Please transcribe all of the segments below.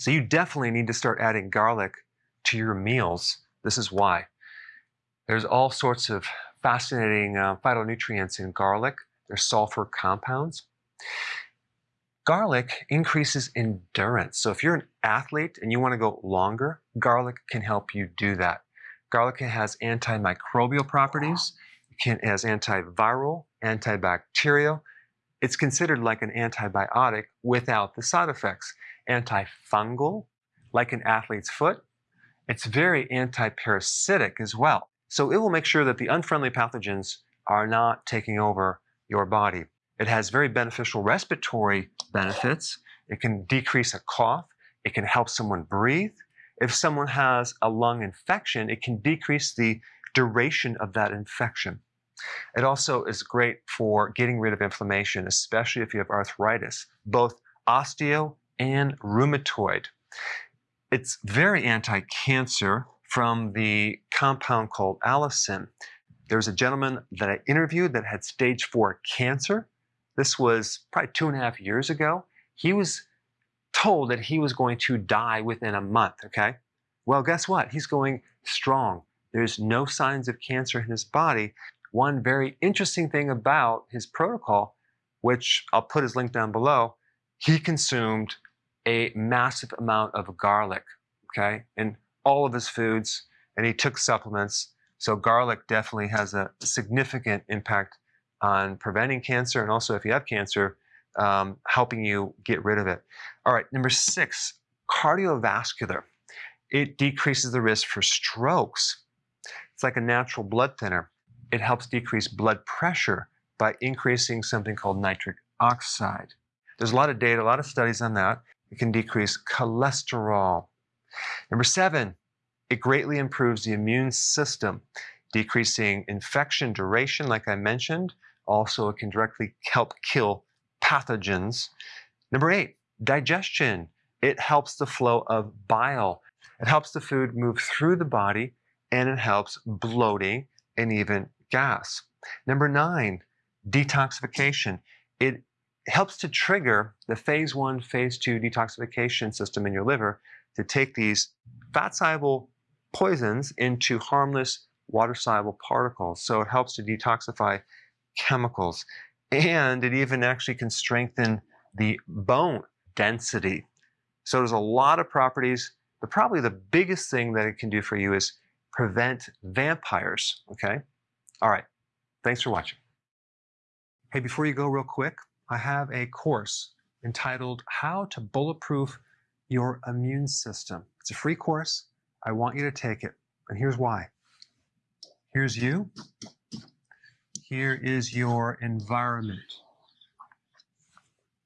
So you definitely need to start adding garlic to your meals. This is why. There's all sorts of fascinating uh, phytonutrients in garlic. There's sulfur compounds. Garlic increases endurance. So if you're an athlete and you want to go longer, garlic can help you do that. Garlic has antimicrobial properties. It can has antiviral, antibacterial. It's considered like an antibiotic without the side effects. Antifungal, like an athlete's foot. It's very antiparasitic as well. So it will make sure that the unfriendly pathogens are not taking over your body. It has very beneficial respiratory benefits. It can decrease a cough. It can help someone breathe. If someone has a lung infection, it can decrease the duration of that infection. It also is great for getting rid of inflammation, especially if you have arthritis, both osteo and rheumatoid. It's very anti-cancer from the compound called allicin. There's a gentleman that I interviewed that had stage four cancer this was probably two and a half years ago. He was told that he was going to die within a month, okay? Well, guess what? He's going strong. There's no signs of cancer in his body. One very interesting thing about his protocol, which I'll put his link down below, he consumed a massive amount of garlic, okay, in all of his foods, and he took supplements. So garlic definitely has a significant impact on preventing cancer and also if you have cancer, um, helping you get rid of it. All right, number six, cardiovascular. It decreases the risk for strokes. It's like a natural blood thinner. It helps decrease blood pressure by increasing something called nitric oxide. There's a lot of data, a lot of studies on that. It can decrease cholesterol. Number seven, it greatly improves the immune system, decreasing infection duration, like I mentioned, also, it can directly help kill pathogens. Number eight, digestion. It helps the flow of bile. It helps the food move through the body and it helps bloating and even gas. Number nine, detoxification. It helps to trigger the phase one, phase two detoxification system in your liver to take these fat soluble poisons into harmless water soluble particles. So it helps to detoxify chemicals. And it even actually can strengthen the bone density. So there's a lot of properties, but probably the biggest thing that it can do for you is prevent vampires, okay? All right, thanks for watching. Hey, before you go real quick, I have a course entitled How to Bulletproof Your Immune System. It's a free course. I want you to take it, and here's why. Here's you, here is your environment.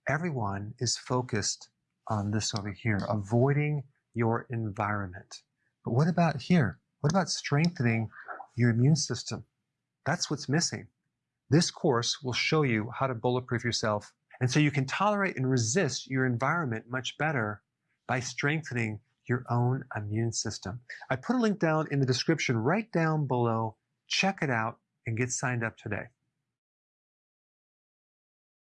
Everyone is focused on this over here, avoiding your environment. But what about here? What about strengthening your immune system? That's what's missing. This course will show you how to bulletproof yourself. And so you can tolerate and resist your environment much better by strengthening your own immune system. I put a link down in the description right down below. Check it out and get signed up today.